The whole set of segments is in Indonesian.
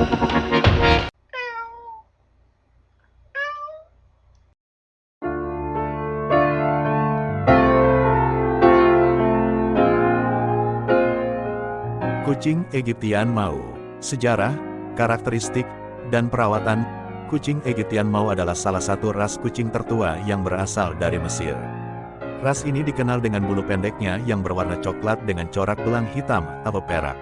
Kucing Egyptian Mau Sejarah, karakteristik, dan perawatan Kucing Egyptian Mau adalah salah satu ras kucing tertua yang berasal dari Mesir. Ras ini dikenal dengan bulu pendeknya yang berwarna coklat dengan corak belang hitam atau perak.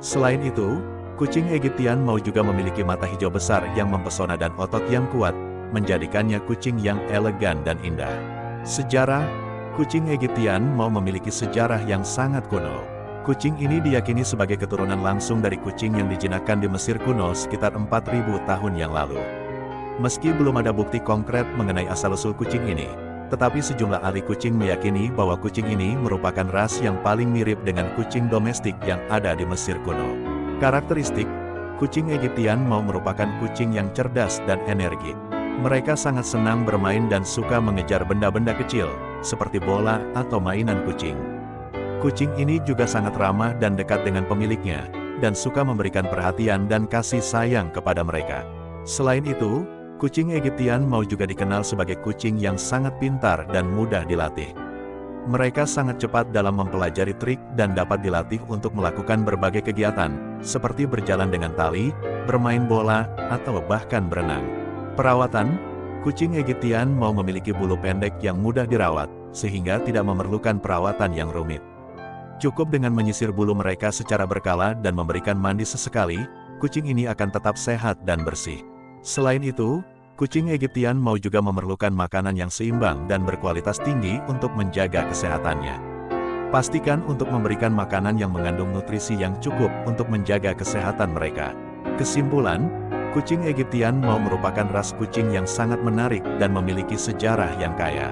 Selain itu, kucing Egyptian Mau juga memiliki mata hijau besar yang mempesona dan otot yang kuat, menjadikannya kucing yang elegan dan indah. Sejarah, kucing Egyptian Mau memiliki sejarah yang sangat kuno. Kucing ini diyakini sebagai keturunan langsung dari kucing yang dijinakkan di Mesir kuno sekitar 4000 tahun yang lalu. Meski belum ada bukti konkret mengenai asal-usul kucing ini, tetapi sejumlah ahli kucing meyakini bahwa kucing ini merupakan ras yang paling mirip dengan kucing domestik yang ada di Mesir kuno. Karakteristik, kucing Egyptian mau merupakan kucing yang cerdas dan energik. Mereka sangat senang bermain dan suka mengejar benda-benda kecil, seperti bola atau mainan kucing. Kucing ini juga sangat ramah dan dekat dengan pemiliknya, dan suka memberikan perhatian dan kasih sayang kepada mereka. Selain itu, kucing Egyptian mau juga dikenal sebagai kucing yang sangat pintar dan mudah dilatih. Mereka sangat cepat dalam mempelajari trik dan dapat dilatih untuk melakukan berbagai kegiatan, seperti berjalan dengan tali, bermain bola, atau bahkan berenang. Perawatan, kucing Egyptian mau memiliki bulu pendek yang mudah dirawat, sehingga tidak memerlukan perawatan yang rumit. Cukup dengan menyisir bulu mereka secara berkala dan memberikan mandi sesekali, kucing ini akan tetap sehat dan bersih. Selain itu, kucing Egyptian mau juga memerlukan makanan yang seimbang dan berkualitas tinggi untuk menjaga kesehatannya. Pastikan untuk memberikan makanan yang mengandung nutrisi yang cukup untuk menjaga kesehatan mereka. Kesimpulan, kucing Egyptian mau merupakan ras kucing yang sangat menarik dan memiliki sejarah yang kaya.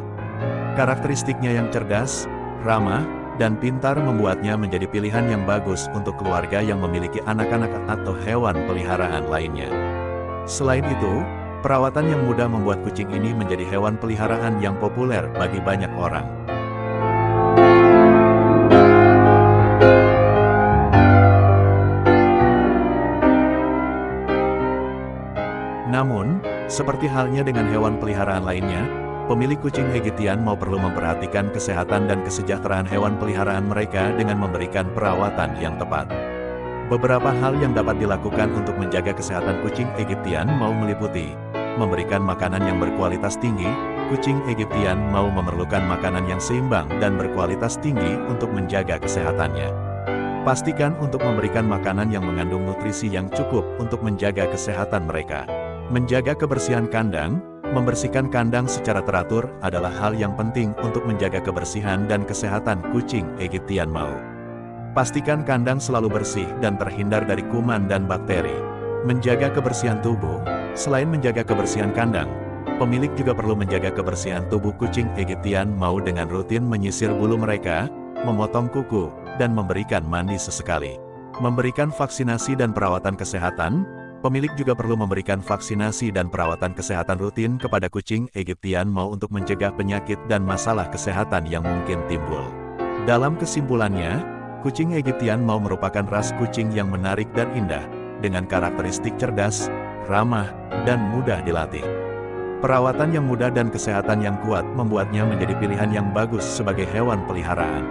Karakteristiknya yang cerdas, ramah, dan pintar membuatnya menjadi pilihan yang bagus untuk keluarga yang memiliki anak-anak atau hewan peliharaan lainnya. Selain itu, perawatan yang mudah membuat kucing ini menjadi hewan peliharaan yang populer bagi banyak orang. Namun, seperti halnya dengan hewan peliharaan lainnya, Pemilik kucing Egyptian mau perlu memperhatikan kesehatan dan kesejahteraan hewan peliharaan mereka dengan memberikan perawatan yang tepat. Beberapa hal yang dapat dilakukan untuk menjaga kesehatan kucing Egyptian mau meliputi memberikan makanan yang berkualitas tinggi, kucing Egyptian mau memerlukan makanan yang seimbang dan berkualitas tinggi untuk menjaga kesehatannya. Pastikan untuk memberikan makanan yang mengandung nutrisi yang cukup untuk menjaga kesehatan mereka. Menjaga kebersihan kandang, Membersihkan kandang secara teratur adalah hal yang penting untuk menjaga kebersihan dan kesehatan kucing Egyptian Mau. Pastikan kandang selalu bersih dan terhindar dari kuman dan bakteri. Menjaga kebersihan tubuh, selain menjaga kebersihan kandang, pemilik juga perlu menjaga kebersihan tubuh kucing Egyptian Mau dengan rutin menyisir bulu mereka, memotong kuku, dan memberikan mandi sesekali. Memberikan vaksinasi dan perawatan kesehatan, Pemilik juga perlu memberikan vaksinasi dan perawatan kesehatan rutin kepada kucing Egyptian mau untuk mencegah penyakit dan masalah kesehatan yang mungkin timbul. Dalam kesimpulannya, kucing Egyptian mau merupakan ras kucing yang menarik dan indah, dengan karakteristik cerdas, ramah, dan mudah dilatih. Perawatan yang mudah dan kesehatan yang kuat membuatnya menjadi pilihan yang bagus sebagai hewan peliharaan.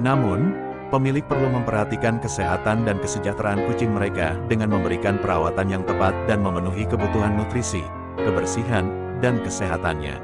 Namun, Pemilik perlu memperhatikan kesehatan dan kesejahteraan kucing mereka dengan memberikan perawatan yang tepat dan memenuhi kebutuhan nutrisi, kebersihan, dan kesehatannya.